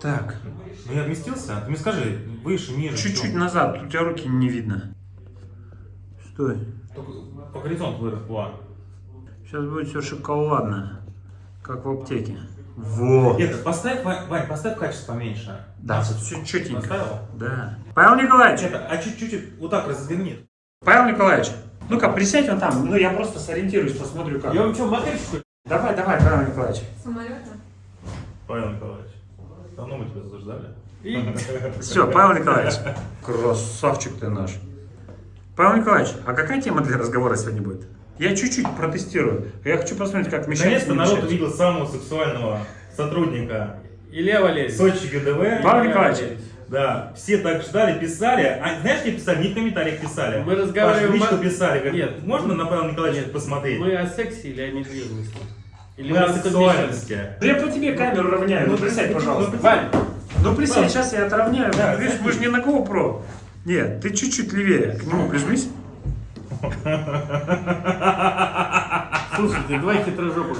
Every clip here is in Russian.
Так, Ну я вместился? Ты мне скажи, выше, ниже. чуть-чуть назад, у тебя руки не видно. Стой. Только по горизонту вырос. Во. Сейчас будет все шоколадно, как в аптеке. Во! Нет, поставь, Вань, поставь качество поменьше. Да, все четенько. Поставил? Да. Павел Николаевич, Это, а чуть-чуть вот так разверни. Павел Николаевич, ну-ка присядь вон там, ну я просто сориентируюсь, посмотрю как. Я вам что, модельчику? Давай, давай, Павел Николаевич. Самолета? Павел Николаевич, давно мы тебя заждали. Все, Павел Николаевич. Красавчик ты наш. Павел Николаевич, а какая тема для разговора сегодня будет? Я чуть-чуть протестирую. Я хочу посмотреть, как мешать. Наконец-то не народ увидел самого сексуального сотрудника Илья Валерьевич. Сочи ГДВ. Павел Николаевич, Да, все так ждали, писали. А знаешь, что писали? Не в комментариях писали. Мы разговариваем Паш, в личку о- писали. Говорят, Нет. Можно на Павла Николаевича Нет, посмотреть? Мы о сексе или о недвижимости? Или Мы о я по тебе камеру равняю. Ну, присядь, пожалуйста. Вань, Ну присядь, сейчас я отравняю. Да, Видишь, мы же не на GoPro. Нет, ты чуть-чуть левее. К нему прижмись. слушайте, два хитрожопых.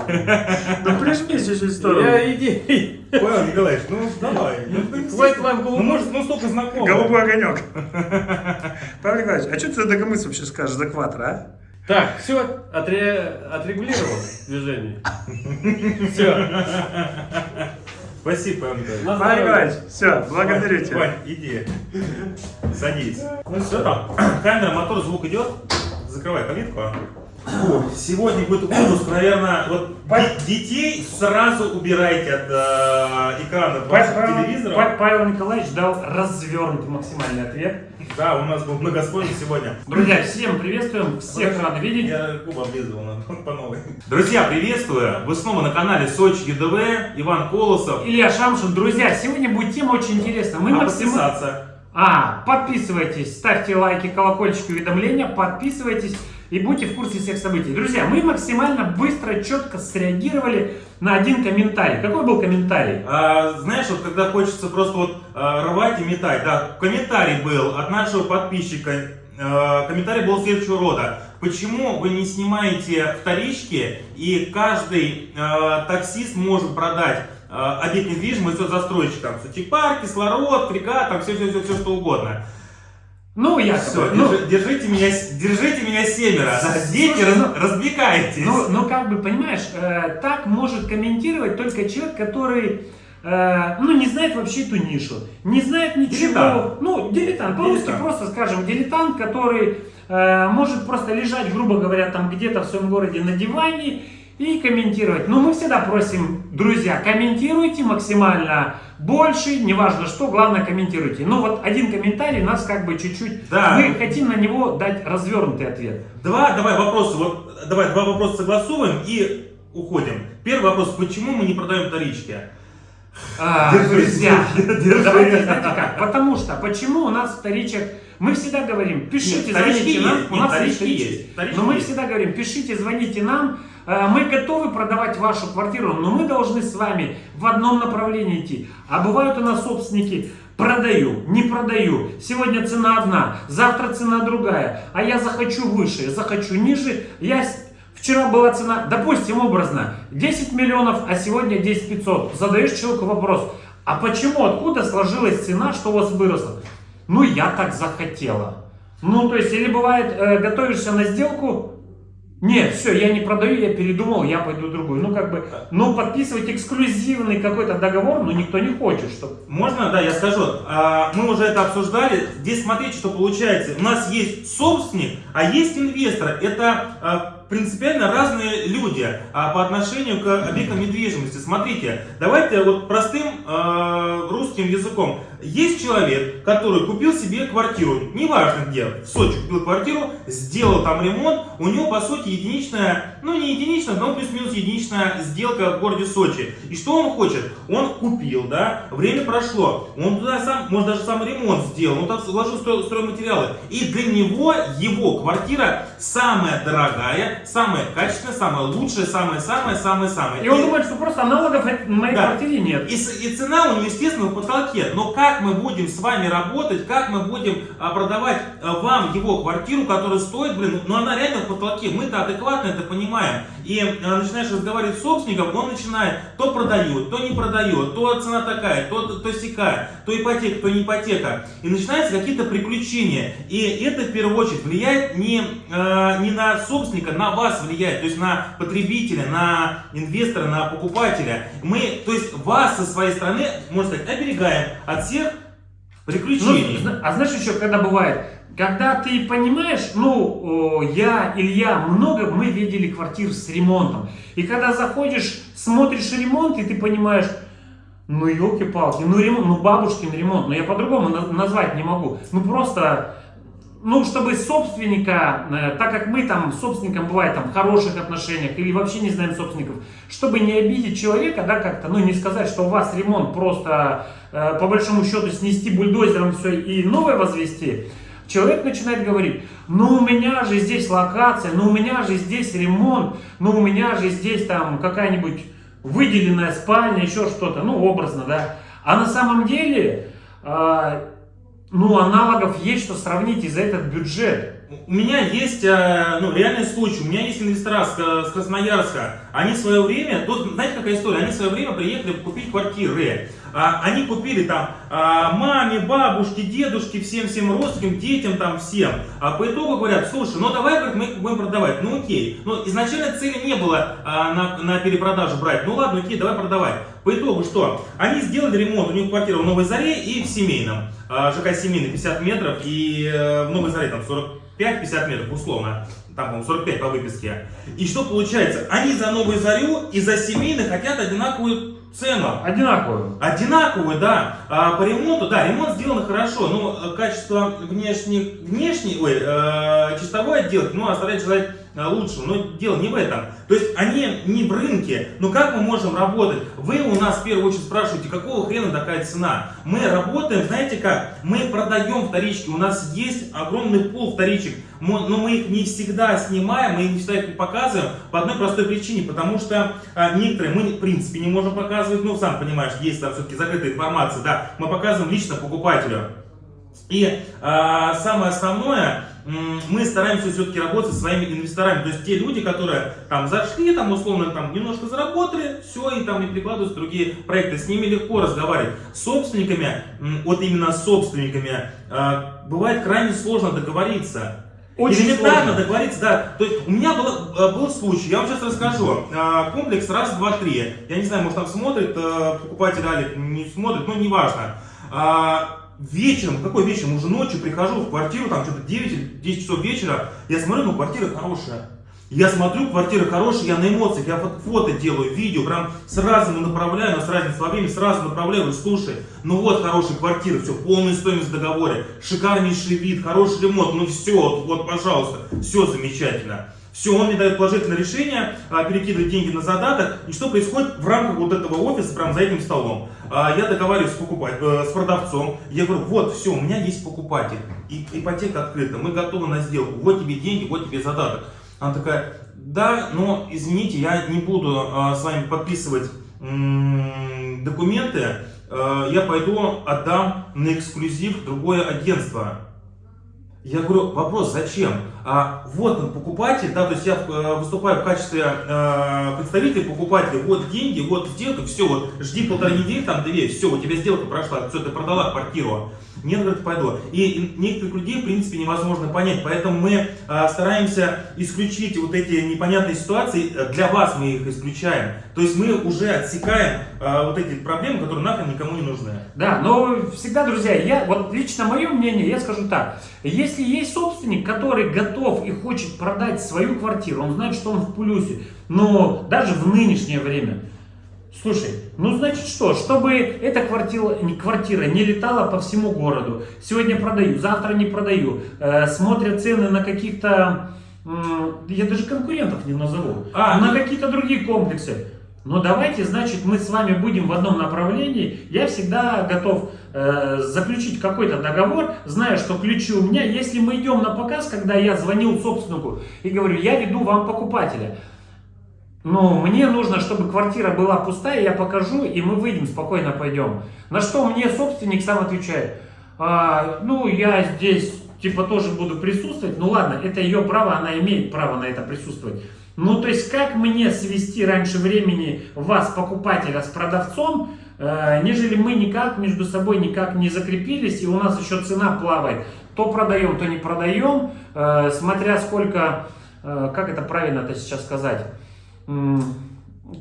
Ну прижмись чуть-чуть в сторону. Я иди. Павел Николаевич, ну давай. Ну, Хватит вам Ну, голову. может, ну столько знакомых. Голубой огонек. Павел Николаевич, а что ты за догомыс вообще скажешь за кватро, а? Так, все, отрегулировал движение. Все. Спасибо. На Павел. Николаевич, все, благодарю тебя. Вань, иди. Садись. Ну все там. Камера, мотор, звук идет. Закрывай калитку. а. Сегодня будет выпуск, наверное, вот де- детей сразу убирайте от э, экрана Павел, телевизоров. Па- Павел Николаевич дал развернутый максимальный ответ. Да, у нас был многослойный сегодня. Друзья, всем приветствуем, всех рады видеть. Я губы облизывал по новой. Друзья, приветствую! Вы снова на канале Сочи ЕДВ, Иван Колосов. Илья Шамшин. Друзья, сегодня будет тема очень интересная. Мы А максимально... подписаться. А, подписывайтесь, ставьте лайки, колокольчик, уведомления, подписывайтесь и будьте в курсе всех событий. Друзья, мы максимально быстро, четко среагировали на один комментарий. Какой был комментарий? А, знаешь, вот когда хочется просто вот а, рвать и метать, да, комментарий был от нашего подписчика, а, комментарий был следующего рода. Почему вы не снимаете вторички и каждый а, таксист может продать а, объект недвижимости от застройщика, парк, кислород, фрегат, там все, все, все, все, что угодно. Ну, я Все, ну, держите меня, держите меня семеро, да, дети, Слушай, раз- ну- развлекайтесь. Ну, ну, как бы, понимаешь, э, так может комментировать только человек, который, э, ну, не знает вообще эту нишу, не знает ничего. Дилетант. Ну, дилетант, по-русски просто скажем, дилетант, который э, может просто лежать, грубо говоря, там где-то в своем городе на диване и комментировать. Но мы всегда просим, друзья, комментируйте максимально больше, неважно что, главное комментируйте. Но вот один комментарий нас как бы чуть-чуть, Да. мы хотим на него дать развернутый ответ. Два, давай вопросы, вот, давай два вопроса согласуем и уходим. Первый вопрос, почему мы не продаем вторички? А, Держи, друзья, держи. давайте, знаете как, потому что, почему у нас вторичек, мы всегда говорим, пишите, Нет, звоните нам, есть, у нет, нас вторички есть есть, вторички. вторички но мы есть. всегда говорим, пишите, звоните нам, мы готовы продавать вашу квартиру, но мы должны с вами в одном направлении идти. А бывают у нас собственники, продаю, не продаю, сегодня цена одна, завтра цена другая, а я захочу выше, я захочу ниже, я Вчера была цена, допустим, образно, 10 миллионов, а сегодня 10 500. Задаешь человеку вопрос, а почему, откуда сложилась цена, что у вас выросло? Ну, я так захотела. Ну, то есть, или бывает, э, готовишься на сделку, нет, все, я не продаю, я передумал, я пойду в другую. Ну, как бы, ну, подписывать эксклюзивный какой-то договор, ну, никто не хочет, чтобы... Можно, да, я скажу. А, Мы уже это обсуждали. Здесь смотрите, что получается. У нас есть собственник, а есть инвестор. Это а, принципиально разные люди а, по отношению к объектам недвижимости. Смотрите, давайте вот простым а, русским языком. Есть человек, который купил себе квартиру, неважно где, в Сочи купил квартиру, сделал там ремонт, у него по сути единичная, ну не единичная, но плюс-минус единичная сделка в городе Сочи. И что он хочет? Он купил, да, время прошло, он туда сам, может даже сам ремонт сделал, он там вложил строй- стройматериалы. И для него его квартира самая дорогая, самая качественная, самая лучшая, самая-самая-самая-самая. И он думает, что просто аналогов от моей Да. квартире нет. И, и цена у него, естественно, потолке. Но как мы будем с вами работать, как мы будем а, продавать а, вам его квартиру, которая стоит, блин, ну она реально в потолке. Мы-то адекватно это понимаем. И э, начинаешь разговаривать с собственником, он начинает то продает, то не продает, то цена такая, то, то, то сякая, то ипотека, то не ипотека. И начинаются какие-то приключения. И это в первую очередь влияет не, э, не на собственника, на вас влияет, то есть на потребителя, на инвестора, на покупателя. Мы, то есть вас со своей стороны, можно сказать, оберегаем от всех приключений. Ну, а знаешь еще, когда бывает, когда ты понимаешь, ну, я, Илья, много мы видели квартир с ремонтом. И когда заходишь, смотришь ремонт, и ты понимаешь, ну, елки-палки, ну, ремонт, ну, бабушкин ремонт, ну, я по-другому на- назвать не могу. Ну, просто, ну, чтобы собственника, э, так как мы там с собственником бывает там в хороших отношениях или вообще не знаем собственников, чтобы не обидеть человека, да, как-то, ну, не сказать, что у вас ремонт просто, э, по большому счету, снести бульдозером все и новое возвести, человек начинает говорить, ну, у меня же здесь локация, ну, у меня же здесь ремонт, ну, у меня же здесь там какая-нибудь выделенная спальня, еще что-то, ну, образно, да. А на самом деле, э, ну, аналогов есть, что сравнить и за этот бюджет. У меня есть э, ну, реальный случай. У меня есть инвестора с, Ка- с Красноярска. Они в свое время, тут, знаете, какая история? Они в свое время приехали купить квартиры. А, они купили там а, маме, бабушке, дедушке, всем-всем родственникам, детям там всем. А по итогу говорят, слушай, ну давай говорит, мы будем продавать. Ну окей. Ну изначально цели не было а, на, на перепродажу брать. Ну ладно, окей, давай продавать. По итогу что? Они сделали ремонт, у них квартира в Новой Заре и в Семейном. ЖК Семейный 50 метров и э, в Новой Заре там 45-50 метров условно. Там, по-моему, 45 по выписке. И что получается? Они за Новую Зарю и за Семейный хотят одинаковую цену. Одинаковую. Одинаковые, да. А по ремонту, да, ремонт сделан хорошо, но качество внешних, внешней, ой, э, чистовой отделки, ну, оставляет желать э, лучшего. Но дело не в этом. То есть они не в рынке. Но как мы можем работать? Вы у нас в первую очередь спрашиваете, какого хрена такая цена? Мы работаем, знаете как? Мы продаем вторички. У нас есть огромный пул вторичек. Но мы их не всегда снимаем, мы не всегда их показываем по одной простой причине. Потому что а, некоторые мы в принципе не можем показывать. Ну, сам понимаешь, есть там все-таки закрытая информация. Да, мы показываем лично покупателю. И а, самое основное, мы стараемся все-таки работать со своими инвесторами. То есть те люди, которые там зашли, там условно там немножко заработали, все, и там не прикладываются другие проекты. С ними легко разговаривать. С собственниками, вот именно с собственниками, а, бывает крайне сложно договориться. Очень Элементарно сложно. договориться, да. То есть у меня был, э, был случай, я вам сейчас расскажу. А, Комплекс раз, два, три. Я не знаю, может там смотрит э, покупатель Алик, не смотрит, но неважно. Вечером, какой вечером, уже ночью прихожу в квартиру, там что-то 9 или 10 часов вечера, я смотрю, ну квартира хорошая. Я смотрю, квартира хорошая, я на эмоциях, я фото, делаю, видео, прям сразу направляю, но с разницей словами, сразу направляю, говорю, слушай, ну вот хорошая квартира, все, полная стоимость в договоре, шикарнейший вид, хороший ремонт, ну все, вот, вот, пожалуйста, все замечательно. Все, он мне дает положительное решение, а, перекидывает деньги на задаток. И что происходит в рамках вот этого офиса, прямо за этим столом? А, Я договариваюсь с, покупать, э, с продавцом. Я говорю, вот, все, у меня есть покупатель. И, ипотека открыта, мы готовы на сделку. Вот тебе деньги, вот тебе задаток. Она такая, да, но извините, я не буду а, с вами подписывать документы. Э, Я пойду отдам на эксклюзив другое агентство. Я говорю, вопрос, зачем? А, вот он, покупатель, да, то есть я э, выступаю в качестве э, представителя покупателя, вот деньги, вот сделка, все, вот, жди полторы недели, там, две, все, у тебя сделка прошла, все, ты продала квартиру. Нет, говорит, пойду. И, некоторых людей, в принципе, невозможно понять, поэтому мы э, стараемся исключить вот эти непонятные ситуации, для вас мы их исключаем. То есть мы уже отсекаем э, вот эти проблемы, которые нахрен никому не нужны. Да, но всегда, друзья, я, вот лично мое мнение, я скажу так. Если есть собственник, который готов и хочет продать свою квартиру, он знает, что он в плюсе, но даже в нынешнее время, слушай, ну значит что, чтобы эта квартира, не, квартира не летала по всему городу, сегодня продаю, завтра не продаю, э, смотрят цены на каких-то, м, я даже конкурентов не назову, А, на ну- какие-то другие комплексы. Но давайте, значит, мы с вами будем в одном направлении. Я всегда готов э, заключить какой-то договор, зная, что ключи у меня. Если мы идем на показ, когда я звонил собственнику и говорю, я веду вам покупателя. Но мне нужно, чтобы квартира была пустая, я покажу, и мы выйдем, спокойно пойдем. На что мне собственник сам отвечает, «А, ну, я здесь, типа, тоже буду присутствовать. Ну, ладно, это ее право, она имеет право на это присутствовать. Ну, то есть, как мне свести раньше времени вас, покупателя, с продавцом, э, нежели мы никак между собой никак не закрепились, и у нас еще цена плавает. То продаем, то не продаем, э, смотря сколько, э, как это правильно-то сейчас сказать,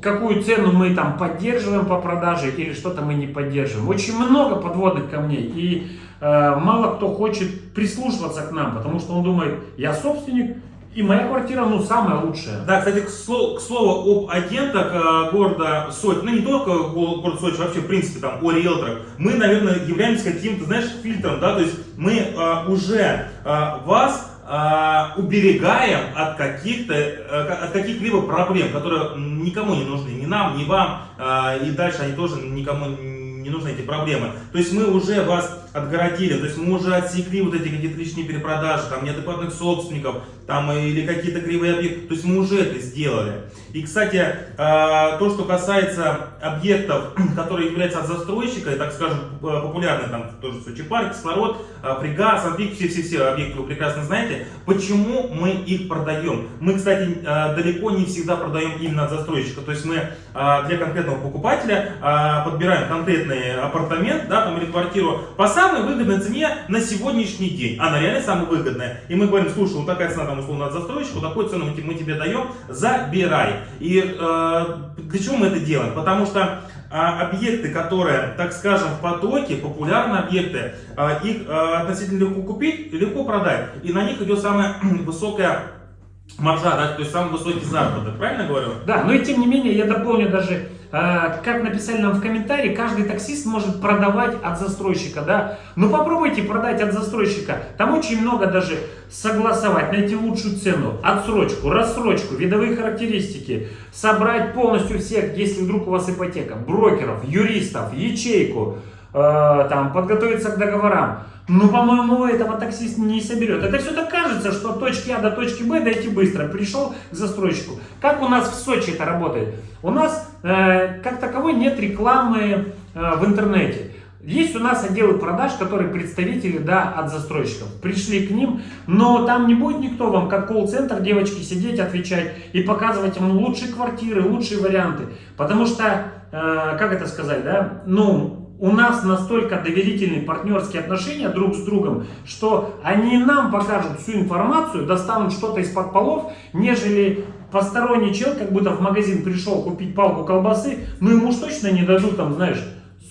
какую цену мы там поддерживаем по продаже или что-то мы не поддерживаем. Очень много подводных камней, и э, мало кто хочет прислушиваться к нам, потому что он думает, я собственник, и моя квартира, ну, самая лучшая. Да, кстати, к, сло- к слову об агентах э, города Сочи, ну не только го- город Сочи, вообще в принципе там о риэлторах, мы, наверное, являемся каким-то, знаешь, фильтром, да, то есть мы э, уже э, вас уберегаем от каких-то, э, от каких-либо проблем, которые никому не нужны, ни нам, ни вам, э, и дальше они тоже никому не нужны эти проблемы. То есть мы уже вас отгородили, то есть мы уже отсекли вот эти какие-то лишние перепродажи, там неадекватных собственников, там или какие-то кривые объекты, то есть мы уже это сделали. И, кстати, э, то, что касается объектов, которые являются от застройщика, так скажем, э, популярные там тоже Сочи парк, кислород, Пригаз, Ампик, все-все-все объекты вы прекрасно знаете. Почему мы их продаем? Мы, кстати, далеко не всегда продаем именно от застройщика, то есть мы для конкретного покупателя подбираем конкретный апартамент, да, там или квартиру по самой выгодной цене на сегодняшний день. Она реально самая выгодная. И мы говорим, слушай, вот такая цена там условно от застройщика, вот такую цену мы, те- мы тебе даем, забирай. И э, для чего мы это делаем? Потому что а, объекты, которые, так скажем, в потоке, популярные объекты, а, их а, относительно легко купить легко продать. И на них идет самая высокая маржа, да, то есть самый высокий заработок. Правильно говорю? Да, но и тем не менее, я дополню даже, э, как написали нам в комментарии, каждый таксист может продавать от застройщика, да. Ну попробуйте продать от застройщика, там очень много даже согласовать, найти лучшую цену, отсрочку, рассрочку, видовые характеристики, собрать полностью всех, если вдруг у вас ипотека, брокеров, юристов, ячейку, э, там, подготовиться к договорам. Ну, по-моему, этого таксист не соберет. Это все так кажется, что от точки А до точки Б дойти быстро. Пришел к застройщику. Как у нас в Сочи это работает? У нас э, как таковой нет рекламы э, в интернете. Есть у нас отделы продаж, которые представители да, от застройщиков. Пришли к ним, но там не будет никто вам, как колл-центр, девочки, сидеть, отвечать и показывать им лучшие квартиры, лучшие варианты. Потому что, э, как это сказать, да, ну, у нас настолько доверительные партнерские отношения друг с другом, что они нам покажут всю информацию, достанут что-то из-под полов, нежели посторонний человек, как будто в магазин пришел купить палку колбасы, ну ему уж точно не дадут там, знаешь,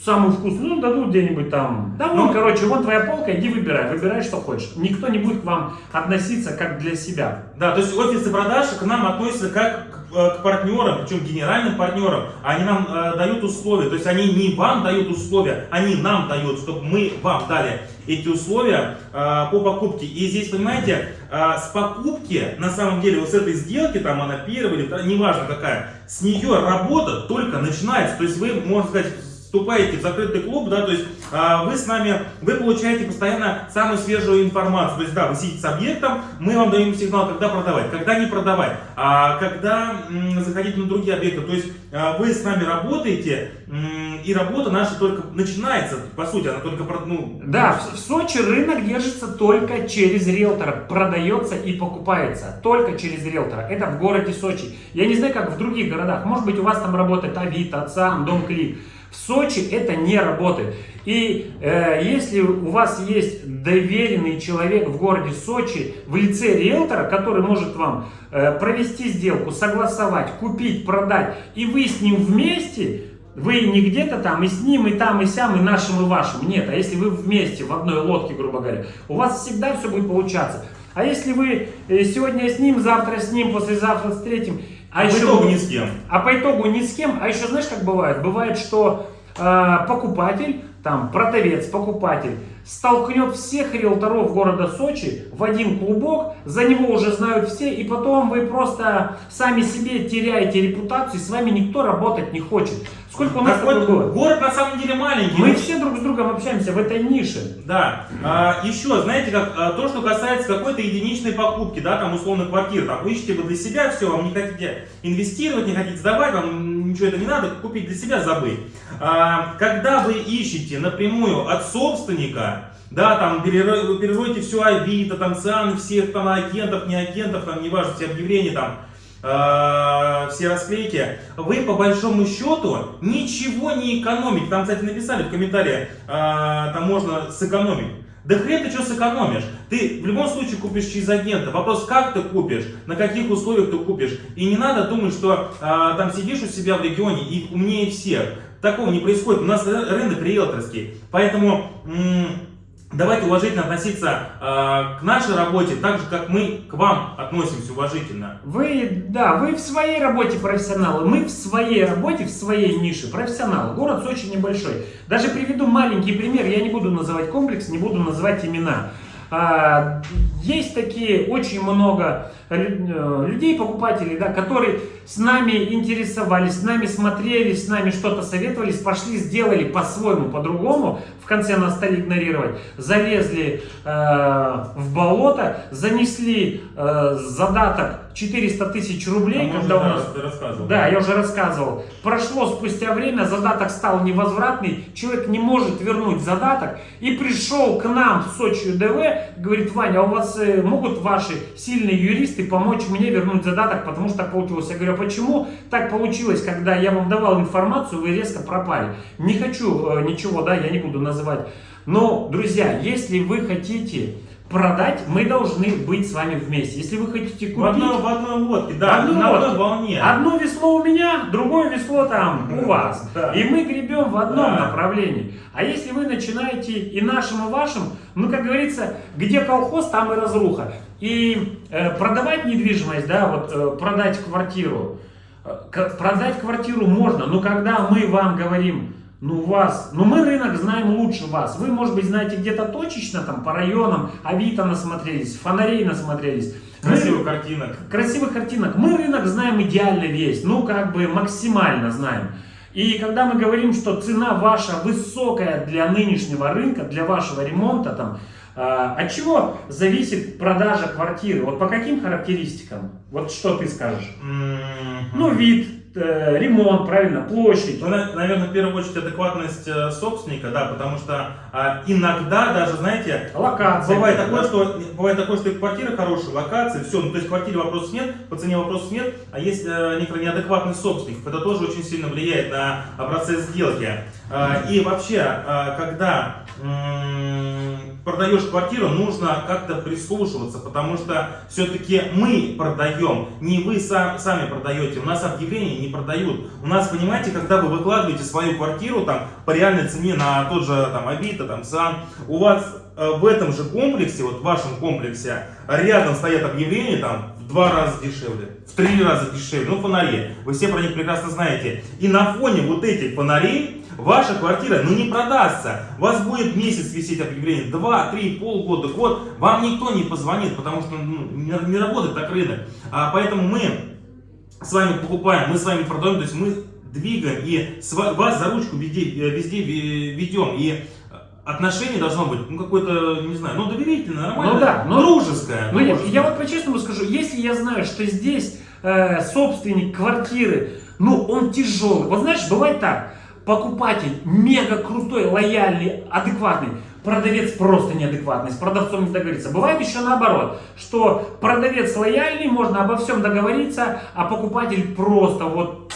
самую вкусную, ну дадут где-нибудь там. Да, ну, короче, вот твоя полка, иди выбирай, выбирай, что хочешь. Никто не будет к вам относиться как для себя. Да, то есть офисы продаж к нам относятся как к, э, партнерам, причем генеральным партнерам. Они нам э, дают условия, то есть они не вам дают условия, они нам дают, чтобы мы вам дали эти условия э, по покупке. И здесь, понимаете, э, с покупки, на самом деле, вот с этой сделки, там она первая или неважно какая, с нее работа только начинается. То есть вы, можно сказать, вступаете в закрытый клуб, да, то есть а, вы с нами, вы получаете постоянно самую свежую информацию. То есть, да, вы сидите с объектом, мы вам даем сигнал, когда продавать, когда не продавать, а когда м, заходить на другие объекты. То есть а, вы с нами работаете, м, и работа наша только начинается, по сути, она только, ну, Да, в Сочи рынок держится только через риэлтора, продается и покупается только через риэлтора. Это в городе Сочи. Я не знаю, как в других городах. Может быть, у вас там работает Авито, ЦАМ, Дом Клик. В Сочи это не работает. И э, если у вас есть доверенный человек в городе Сочи в лице риэлтора, который может вам э, провести сделку, согласовать, купить, продать, и вы с ним вместе, вы не где-то там и с ним, и там, и сям, и нашим, и вашим. Нет, а если вы вместе, в одной лодке, грубо говоря, у вас всегда все будет получаться. А если вы э, сегодня с ним, завтра с ним, послезавтра с третьим, а, а по еще итогу ни с кем. а по итогу ни с кем, а еще знаешь, как бывает? Бывает, что э, покупатель, там, продавец, покупатель, столкнет всех риэлторов города Сочи в один клубок, за него уже знают все, и потом вы просто сами себе теряете репутацию, и с вами никто работать не хочет. Сколько у нас вот, было? город на самом деле маленький. Мы все друг с другом общаемся в этой нише. Да. А, еще, знаете, как а, то, что касается какой-то единичной покупки, да, там условно квартиры, там ищете вы для себя все, вам не хотите инвестировать, не хотите сдавать, вам ничего это не надо, купить для себя забыть. А, когда вы ищете напрямую от собственника, да, там переройте все Авито, там ЦАН, всех там агентов, не агентов, там неважно, все объявления там, э, все расклейки, вы по большому счету ничего не экономите. Там, кстати, написали в комментариях, э, там можно сэкономить. Да хрен ты что сэкономишь? Ты в любом случае купишь через агента. Вопрос, как ты купишь, на каких условиях ты купишь. И не надо думать, что а, там сидишь у себя в регионе и умнее всех. Такого не происходит. У нас ры- рынок риэлторский. Поэтому давайте уважительно относиться а, к нашей работе, так же, как мы к вам относимся уважительно. Вы, да, вы в своей работе профессионалы, мы в своей работе, в своей нише профессионалы. Город очень небольшой. Даже приведу маленький пример, я не буду называть комплекс, не буду называть имена. А, есть такие очень много э, людей, покупателей, да, которые с нами интересовались, с нами смотрели, с нами что-то советовались, пошли, сделали по-своему, по-другому, в конце нас стали игнорировать, залезли э, в болото, занесли э, задаток 400 тысяч рублей, Там когда у нас... ты рассказывал. Да, я уже рассказывал. Прошло спустя время, задаток стал невозвратный, человек не может вернуть задаток и пришел к нам в Сочи ДВ, говорит, Ваня, а у вас э, могут ваши сильные юристы помочь мне вернуть задаток, потому что так получилось. Я говорю, а почему так получилось, когда я вам давал информацию, вы резко пропали? Не хочу э, ничего, да, я не буду называть. Но, друзья, если вы хотите продать, мы должны быть с вами вместе. Если вы хотите купить... В одной, в одной лодке, да, Одной на одной волне. Одно весло у меня, другое весло там у вас. Да. И мы гребем в одном Да. направлении. А если вы начинаете и нашим, и вашим, ну, как говорится, где колхоз, там и разруха. И э, продавать недвижимость, да, вот э, продать квартиру, э, продать квартиру можно, но когда мы вам говорим, ну, вас, ну, мы рынок знаем лучше вас. Вы, может быть, знаете где-то точечно, там, по районам, Авито насмотрелись, фонарей насмотрелись. Мы- Красивых картинок. красивых картинок. Мы рынок знаем идеально весь, ну как бы максимально знаем. И когда мы говорим, что цена ваша высокая для нынешнего рынка, для вашего ремонта, там, а, от чего зависит продажа квартиры? Вот по каким характеристикам? Вот что ты скажешь? М, Ну, вид, ремонт, правильно, площадь. Ну, на- наверное, в первую очередь адекватность э, собственника, да, потому что а, иногда даже, знаете, Локация. бывает да? такое, что бывает такое, что и квартира хорошая, локация, все, ну то есть в квартире вопросов нет, по цене вопросов нет, а есть э, некоторый неадекватный собственник, это тоже очень сильно влияет на а, процесс сделки. А, и вообще, а, когда продаешь квартиру, нужно как-то прислушиваться, потому что все-таки мы продаем, не вы сам- сами продаете, у нас объявления не продают. У нас, понимаете, когда вы выкладываете свою квартиру там по реальной цене на тот же там Авито, там САН, у вас э, в этом же комплексе, вот в вашем комплексе, рядом стоят объявления там в два раза дешевле, в три раза дешевле, ну фонари, вы все про них прекрасно знаете. И на фоне вот этих фонарей ваша квартира, ну не продастся. У вас будет месяц висеть объявление, два, три, полгода, год, вам никто не позвонит, потому что ну, не, не работает так рынок. А, поэтому мы с вами покупаем, мы с вами продаем, то есть мы двигаем и вас за ручку везде, э, везде ве- ведем. И отношение должно быть, ну, какое-то, не знаю, ну, доверительное, нормальное, Ну да, ну- дружеское. Ну, я, дружеское. я вот по-честному скажу, если я знаю, что здесь э, собственник квартиры, ну, он тяжелый. Вот знаешь, бывает так, покупатель мега крутой, лояльный, адекватный, продавец просто неадекватный, с продавцом не договориться. Бывает еще наоборот, что продавец лояльный, можно обо всем договориться, а покупатель просто вот,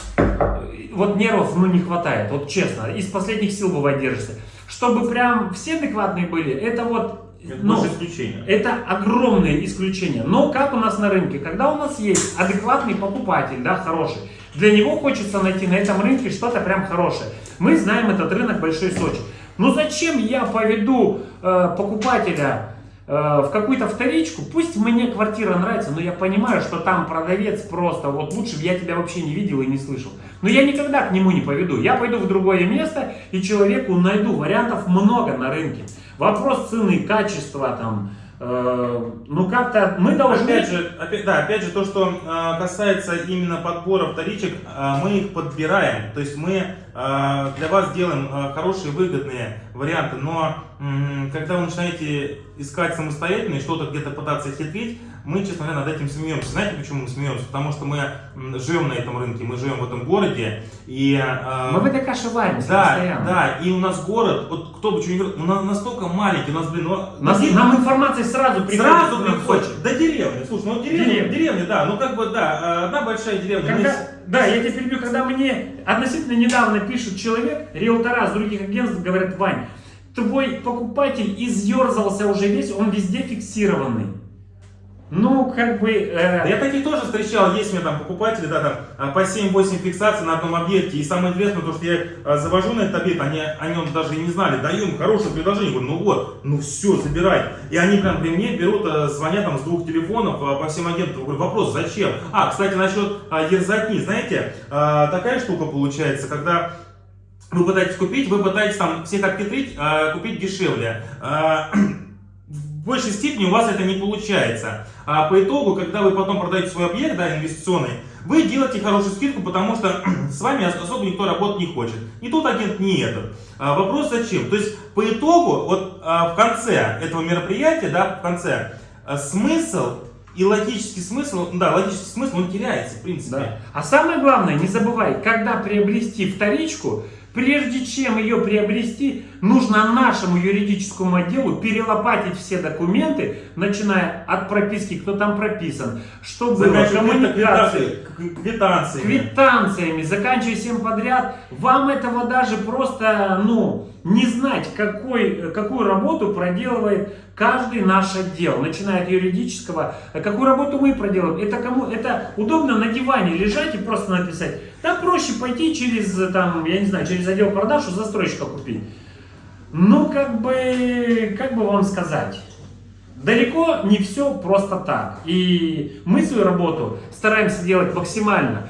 вот нервов ну, не хватает, вот честно, из последних сил бывает держишься. Чтобы прям все адекватные были, это вот... Это ну, больше исключение. это огромное исключение. Но как у нас на рынке, когда у нас есть адекватный покупатель, да, хороший, для него хочется найти на этом рынке что-то прям хорошее. Мы знаем этот рынок Большой Сочи. Но зачем я поведу э, покупателя э, в какую-то вторичку? Пусть мне квартира нравится, но я понимаю, что там продавец просто, вот лучше бы я тебя вообще не видел и не слышал. Но я никогда к нему не поведу. Я пойду в другое место и человеку найду. Вариантов много на рынке. Вопрос цены, качества там. э, ну как-то мы должны... Опять же, опять, да, опять же, то, что э, касается именно подбора вторичек, э, мы их подбираем. То есть мы для вас делаем э, хорошие, выгодные варианты. Но когда вы начинаете искать самостоятельно и что-то где-то пытаться хитрить, мы, честно говоря, над этим смеемся. Знаете, почему мы смеемся? Потому что мы живем на этом рынке, мы живем в этом городе, и... э, Мы в этой каше варимся да, постоянно. да, и у нас город, вот кто бы что ни говорил, он на- настолько маленький, у нас, блин, ну, Нас- деревня- нам информация сразу приходит. сразу приходит. До деревни, слушай, ну деревня, Деревня. деревня, да, ну как бы, да, э, одна большая деревня. Когда, да, я тебя перебью, когда мне относительно недавно пишет человек, риэлтора с других агентств говорят, Вань, твой покупатель изъерзался уже весь, он везде фиксированный. Ну, как бы... э, Я таких тоже встречал, есть у меня там покупатели, да, там а, по 7-8 фиксаций на одном объекте. И самое интересное, то, что я а, завожу на этот объект, они о нем даже и не знали, даю им хорошее предложение, говорю, ну вот, ну все, забирай. И они прям при мне берут, а, звонят там с двух телефонов по всем агентам. Говорю, вопрос, зачем? А, кстати, насчет ерзатни, знаете, такая штука получается, когда вы пытаетесь купить, вы пытаетесь там всех обхитрить, купить дешевле. В большей степени у вас это не получается. А по итогу, когда вы потом продаете свой объект, да, инвестиционный, вы делаете хорошую скидку, потому что с вами ос- особо никто работать не хочет. Ни тот агент, ни этот. А вопрос зачем? То есть по итогу, вот а, в конце этого мероприятия, да, в конце, а, смысл и логический смысл, да, логический смысл, он теряется, в принципе. Да. А самое главное, не забывай, когда приобрести вторичку, прежде чем ее приобрести, нужно нашему юридическому отделу перелопатить все документы, начиная от прописки, кто там прописан, что было, Заканчивая коммуникации, квитанциями. квитанциями, заканчивая всем подряд, вам этого даже просто, ну, не знать, какой, какую работу проделывает каждый наш отдел, начиная от юридического, какую работу мы проделываем. Это кому, это удобно на диване лежать и просто написать. Да проще пойти через, там, я не знаю, через отдел продаж у застройщика купить. Ну, как бы, как бы вам сказать, далеко не все просто так. И мы свою работу стараемся делать максимально.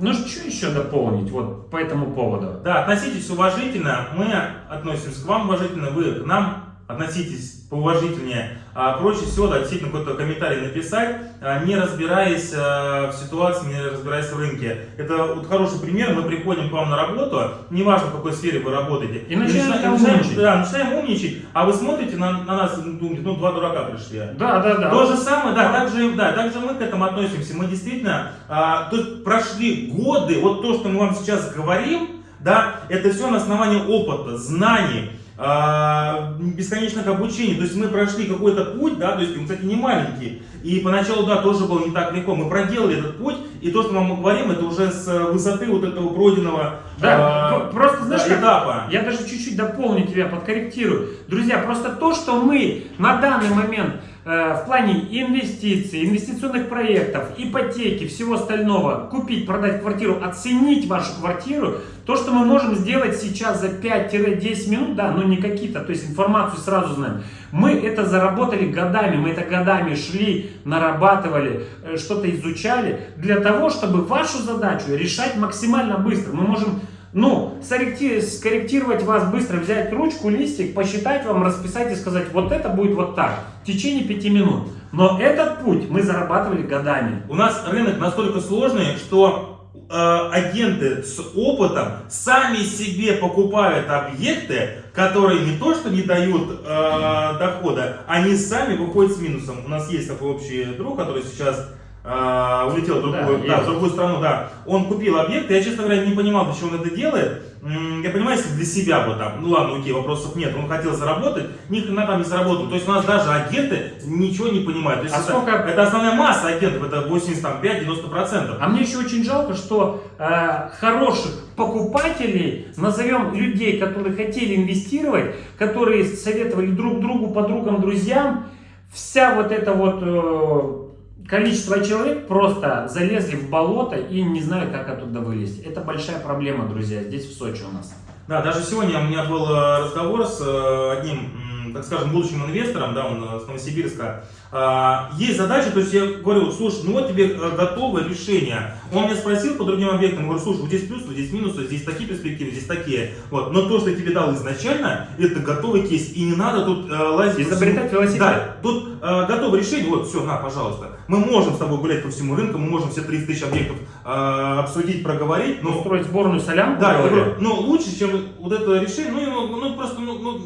Ну, что еще дополнить вот по этому поводу? Да, относитесь уважительно, мы относимся к вам уважительно, вы к нам относитесь поуважительнее. А проще всего, да, действительно, какой-то комментарий написать, а, не разбираясь а, в ситуации, не разбираясь в рынке. Это вот хороший пример, мы приходим к вам на работу, неважно в какой сфере вы работаете, И начинаем начинаем, начинаем- умничать. да, начинаем умничать, а вы смотрите на, на нас и думаете, ну, два дурака пришли. Да, да, да. То же самое, да, также, да, также мы к этому относимся. Мы действительно, а, тут прошли годы, вот то, что мы вам сейчас говорим, да, это все на основании опыта, знаний, бесконечных обучений. То есть мы прошли какой-то путь, да, то есть он, кстати, не маленький. И поначалу, да, тоже было не так легко. Мы проделали этот путь, и то, что мы вам говорим, это уже с высоты вот этого пройденного Да, а, п- просто знаешь, да, этапа. Я даже чуть-чуть дополню тебя, подкорректирую. Друзья, просто то, что мы на данный момент э, в плане инвестиций, инвестиционных проектов, ипотеки, всего остального, купить, продать квартиру, оценить вашу квартиру, то, что мы можем сделать сейчас за 5-10 минут, да, но не какие-то, то есть информацию сразу знаем. Мы это заработали годами, мы это годами шли, нарабатывали, э, что-то изучали, для того, чтобы вашу задачу решать максимально быстро. Мы можем ну, скорректировать вас быстро, взять ручку, листик, посчитать вам, расписать и сказать, вот это будет вот так, в течение пяти минут. Но этот путь мы зарабатывали годами. У нас рынок настолько сложный, что э, агенты с опытом сами себе покупают объекты, которые не то что не дают э, дохода, они сами выходят с минусом. У нас есть такой общий друг, который сейчас э, улетел в другую, Да, да, в другую страну, да. Он купил объект, я, честно говоря, не понимал, чего он это делает. Я понимаю, если для себя бы там, ну ладно, окей, вопросов нет, он хотел заработать, ни хрена там не заработал. То есть у нас даже агенты ничего не понимают. То есть А это, сколько- это основная масса агентов, это 85-90%. А мне еще очень жалко, что э, хороших покупателей, назовем людей, которые хотели инвестировать, которые советовали друг другу, подругам, друзьям, вся вот эта вот э, количество человек просто залезли в болото и не знают, как оттуда вылезть. Это большая проблема, друзья, здесь в Сочи у нас. Да, даже сегодня у меня был э, разговор с э, одним, так скажем, будущим инвестором, да, он э, с Новосибирска. А, Есть задача, то есть я говорю, слушай, ну вот тебе э, готовое решение. Он меня спросил по другим объектам, говорю, слушай, вот здесь плюсы, вот здесь минусы, здесь такие перспективы, здесь такие. Вот. Но то, что я тебе дал изначально, это готовый кейс, и не надо тут э, лазить. Изобретать велосипед. Да, тут э, готовое решение, вот все, на, пожалуйста. Мы можем с тобой гулять по всему рынку, мы можем все 30 тысяч объектов э, обсудить, проговорить, но Устроить сборную солянку. да, говорю. ну лучше, чем вот это решение, ну, ну, ну, просто, ну, ну,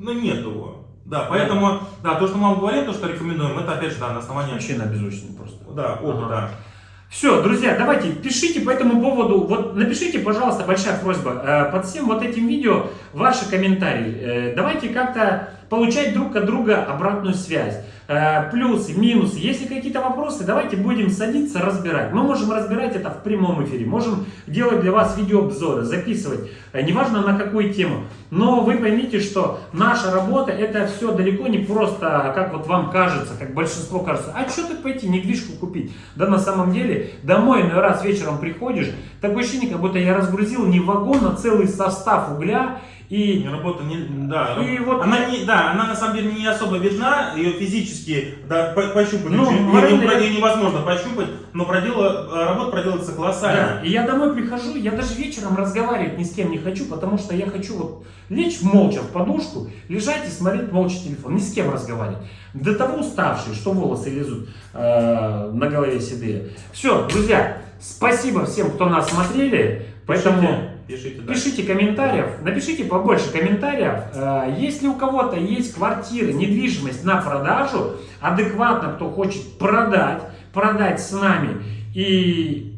ну, нет его. Да, поэтому, да, то, что мы вам говорим, то, что рекомендуем, это опять же, да, на основании, Вообще на беззвучный просто. да, опыта. Ага. Все, друзья, давайте пишите по этому поводу. Вот напишите, пожалуйста, большая просьба э, под всем вот этим видео ваши комментарии. Э, давайте как-то получать друг от друга обратную связь. Э, плюсы, минусы. Если какие-то вопросы, давайте будем садиться, разбирать. Мы можем разбирать это в прямом эфире. Можем делать для вас видеообзоры, записывать. Э, неважно на какую тему. Но вы поймите, что наша работа это все далеко не просто, как вот вам кажется, как большинство кажется. А что тут пойти, недвижку купить? Да на самом деле, домой иной раз вечером приходишь, такое ощущение, как будто я разгрузил не вагон, а целый состав угля. И работа, не, да, И вот- она не, да, она на самом деле не особо видна, ее физически да, по- пощупать Ну, ее, я- ее невозможно пощупать, но продела, работа проделывается колоссально. Да, и я домой прихожу, я даже вечером разговаривать ни с кем не хочу, потому что я хочу вот лечь молча в подушку, лежать и смотреть молча телефон, ни с кем разговаривать. До того уставший, что волосы лезут э, на голове седые. Все, друзья, спасибо всем, кто нас смотрели. Поэтому Пишите, пишите, да. пишите комментариев, напишите побольше комментариев. Э, Если у кого-то есть квартиры, недвижимость на продажу, адекватно кто хочет продать, продать с нами и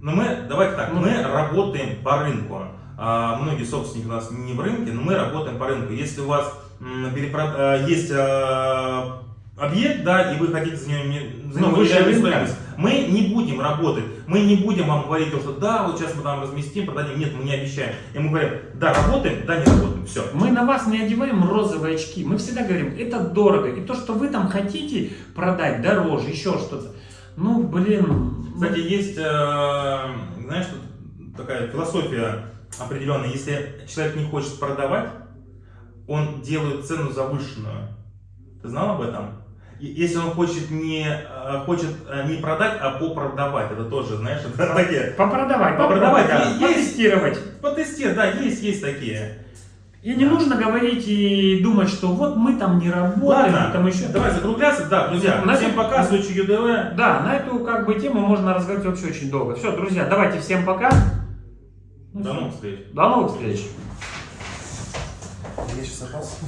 Но мы, давайте так, Ну. мы работаем по рынку. А, многие собственники у нас не в рынке, но мы работаем по рынку. Если у вас а, есть а, объект, да, и вы хотите за него, не- за Ну, выше стоимость, мы не будем работать, мы не будем вам говорить, то, что да, вот сейчас мы там разместим, продадим. Нет, мы не обещаем. И мы говорим, да, работаем, да, не работаем. Все. Мы на вас не одеваем розовые очки. Мы всегда говорим, это дорого. И то, что вы там хотите продать дороже, еще что-то. Ну, блин. Кстати, есть, э, знаешь, тут такая философия определенная. Если человек не хочет продавать, он делает цену завышенную. Ты знал об этом? Если он хочет не, э, хочет э, не продать, а попродавать, это тоже, знаешь, это такие. Попродавать, Попродавать, попробовать, да. потестировать. Потестировать, да, есть, есть такие. И не нужно говорить и думать, что вот мы там не работаем, Ладно, там еще. давай закругляться, да, друзья. На Всем этом- пока, случай ЮДВ. Да, на эту как бы тему можно разговаривать вообще очень долго. Все, друзья, давайте всем пока. Ну, До новых встреч. До новых встреч. Я сейчас опас.